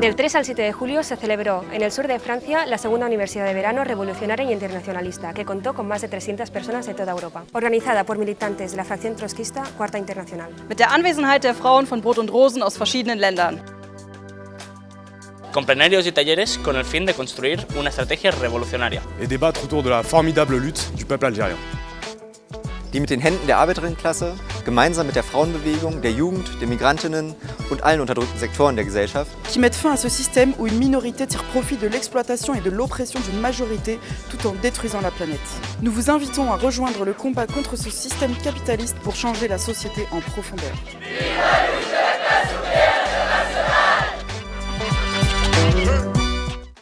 Del 3 al 7 de julio se celebró en el sur de Francia la segunda Universidad de Verano Revolucionaria y Internacionalista, que contó con más de 300 personas de toda Europa, organizada por militantes de la fracción trotskista Cuarta Internacional. Mit der Anwesenheit der Frauen von Brot und Rosen aus verschiedenen Ländern. Con plenarios y talleres con el fin de construir una estrategia revolucionaria. Et débattre autour de la formidable lutte du peuple algérien. die mit den Händen der Arbeiterinnenklasse, gemeinsam mit der Frauenbewegung, der Jugend, den Migrantinnen und allen unterdrückten Sektoren der Gesellschaft, qui mettent fin à ce système où une minorité tire profit de l'exploitation et de l'oppression d'une majorité tout en détruisant la planète. Nous vous invitons à rejoindre le combat contre ce système capitaliste pour changer la société en profondeur.